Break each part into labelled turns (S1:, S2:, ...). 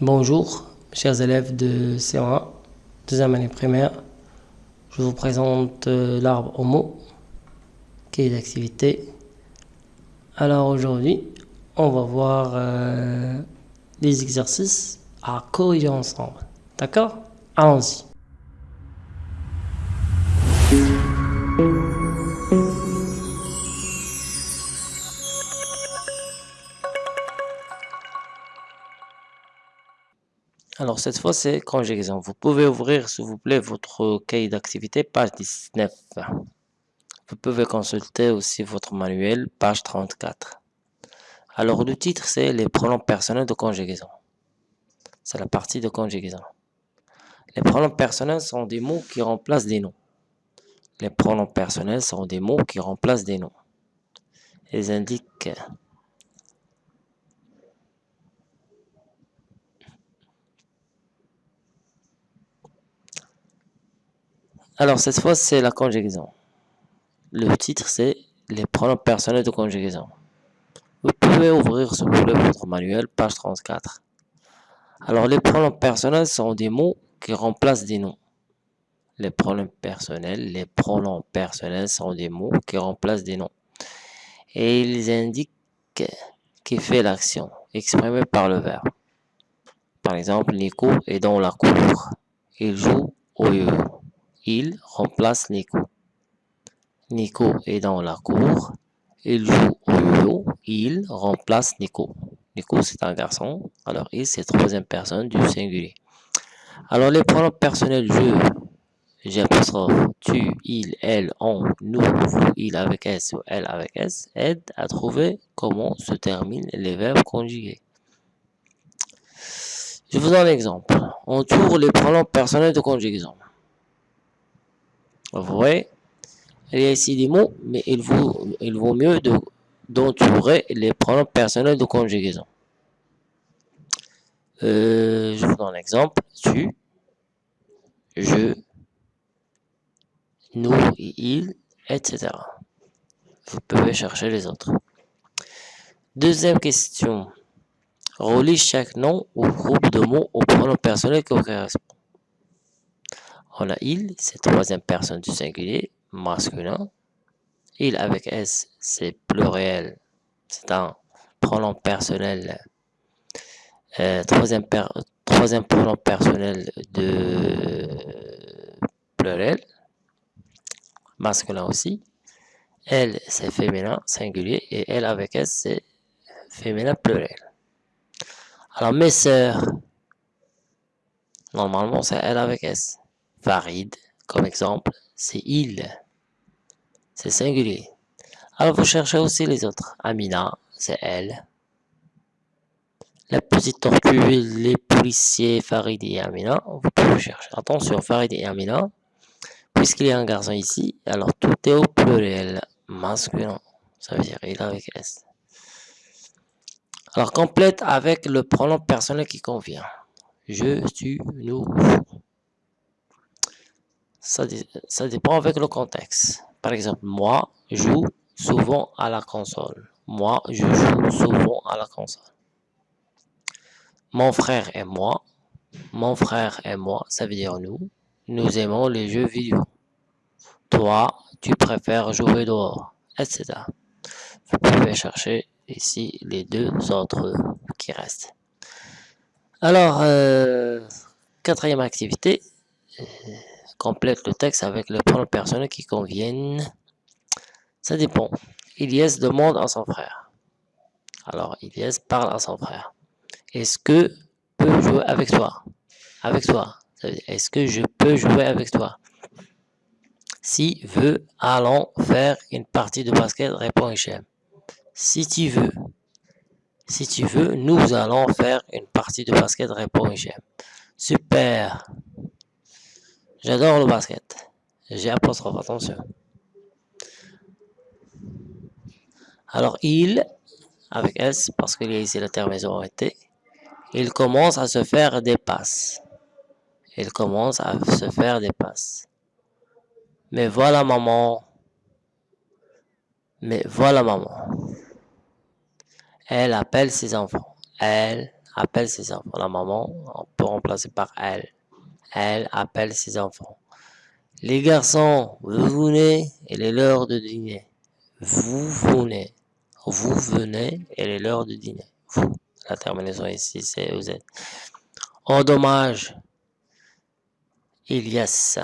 S1: Bonjour, chers élèves de C1, deuxième année primaire. Je vous présente euh, l'arbre homo, qui est d'activité. Alors aujourd'hui, on va voir euh, les exercices à corriger ensemble. D'accord? Allons-y. Alors cette fois c'est conjugaison. Vous pouvez ouvrir s'il vous plaît votre cahier d'activité page 19. Vous pouvez consulter aussi votre manuel page 34. Alors le titre c'est les pronoms personnels de conjugaison. C'est la partie de conjugaison. Les pronoms personnels sont des mots qui remplacent des noms. Les pronoms personnels sont des mots qui remplacent des noms. Ils indiquent Alors, cette fois, c'est la conjugaison. Le titre, c'est les pronoms personnels de conjugaison. Vous pouvez ouvrir, vous plaît, votre manuel, page 34. Alors, les pronoms personnels sont des mots qui remplacent des noms. Les pronoms personnels, les pronoms personnels sont des mots qui remplacent des noms. Et ils indiquent qui fait l'action, exprimée par le verbe. Par exemple, Nico est dans la cour. Il joue au yo il remplace Nico. Nico est dans la cour. Il joue au yo Il remplace Nico. Nico, c'est un garçon. Alors, il, c'est troisième personne du singulier. Alors, les pronoms personnels je, j'apostrophe, tu, il, elle, on, nous, vous, il avec S ou elle avec S aident à trouver comment se terminent les verbes conjugués. Je vous donne un exemple. On tourne les pronoms personnels de conjugaison. Y a ici des mots, mais il vaut, mieux d'entourer les pronoms personnels de conjugaison. Euh, je vous donne un exemple. Tu, je, nous, il, etc. Vous pouvez chercher les autres. Deuxième question. Relie chaque nom ou groupe de mots au pronom personnel qui correspond. On a il, c'est troisième personne du singulier, masculin. Il avec S, c'est pluriel. C'est un pronom personnel. Euh, troisième, troisième pronom personnel de pluriel. Masculin aussi. Elle, c'est féminin, singulier. Et elle avec S, c'est féminin pluriel. Alors, mes sœurs, normalement, c'est elle avec S. Farid, comme exemple, c'est il. C'est singulier. Alors vous cherchez aussi les autres. Amina, c'est elle. La petite tortue, les policiers, Farid et Amina, vous pouvez chercher. Attention, Farid et Amina, puisqu'il y a un garçon ici, alors tout est au pluriel, masculin. Ça veut dire il avec S. Alors complète avec le pronom personnel qui convient. Je, tu, nous, ça, dépend avec le contexte. Par exemple, moi, joue souvent à la console. Moi, je joue souvent à la console. Mon frère et moi. Mon frère et moi, ça veut dire nous. Nous aimons les jeux vidéo. Toi, tu préfères jouer dehors, etc. Vous pouvez chercher ici les deux autres qui restent. Alors, euh, quatrième activité, complète le texte avec les pronoms personnels qui conviennent. Ça dépend. Ilyes demande à son frère. Alors, Ilyes parle à son frère. Est-ce que peut jouer avec toi? Avec toi. Est-ce que je peux jouer avec toi? Si veut, allons faire une partie de basket, répond Hichem. Si tu veux. Si tu veux, nous allons faire une partie de basket, répond Hichem. Super. J'adore le basket. J'ai apostrophe, attention. Alors, il, avec S, parce qu'il y a ici la terminaison T, il commence à se faire des passes. Il commence à se faire des passes. Mais voilà maman. Mais voilà maman. Elle appelle ses enfants. Elle appelle ses enfants. La maman, on peut remplacer par elle. Elle appelle ses enfants. Les garçons, vous venez, il est l'heure de dîner. Vous venez. Vous venez, il est l'heure de dîner. Vous. La terminaison ici, c'est vous êtes. En dommage. Ilyes.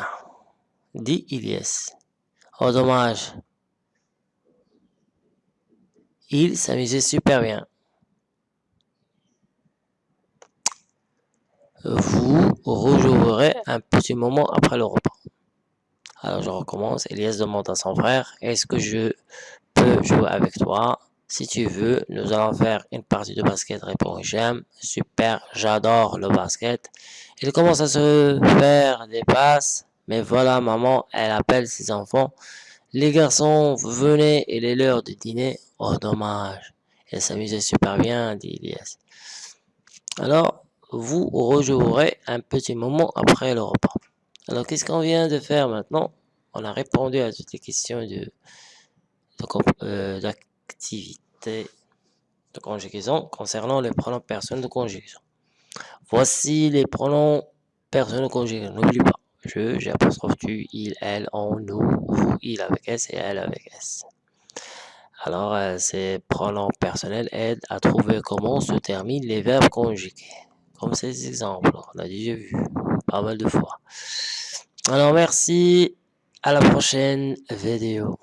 S1: Dit Ilyes. En dommage. Il s'amusait super bien. Vous rejouerez un petit moment après le repas. Alors je recommence. Elias demande à son frère, est-ce que je peux jouer avec toi? Si tu veux, nous allons faire une partie de basket, répond J'aime. Super, j'adore le basket. Il commence à se faire des passes. Mais voilà, maman, elle appelle ses enfants. Les garçons, venez, il est l'heure de dîner. Oh, dommage. Elle s'amusait super bien, dit Elias. Alors, vous rejouerez un petit moment après le repas. Alors, qu'est-ce qu'on vient de faire maintenant? On a répondu à toutes les questions de, euh, d'activité de, conjugaison concernant les pronoms personnels de conjugaison. Voici les pronoms personnels de conjugaison. N'oublie pas. Je, j'ai apostrophe tu, il, elle, on, nous, vous, il avec S et elle avec S. Alors, euh, ces pronoms personnels aident à trouver comment se terminent les verbes conjugués. Comme ces exemples, on a déjà vu pas mal de fois. Alors, merci. À la prochaine vidéo.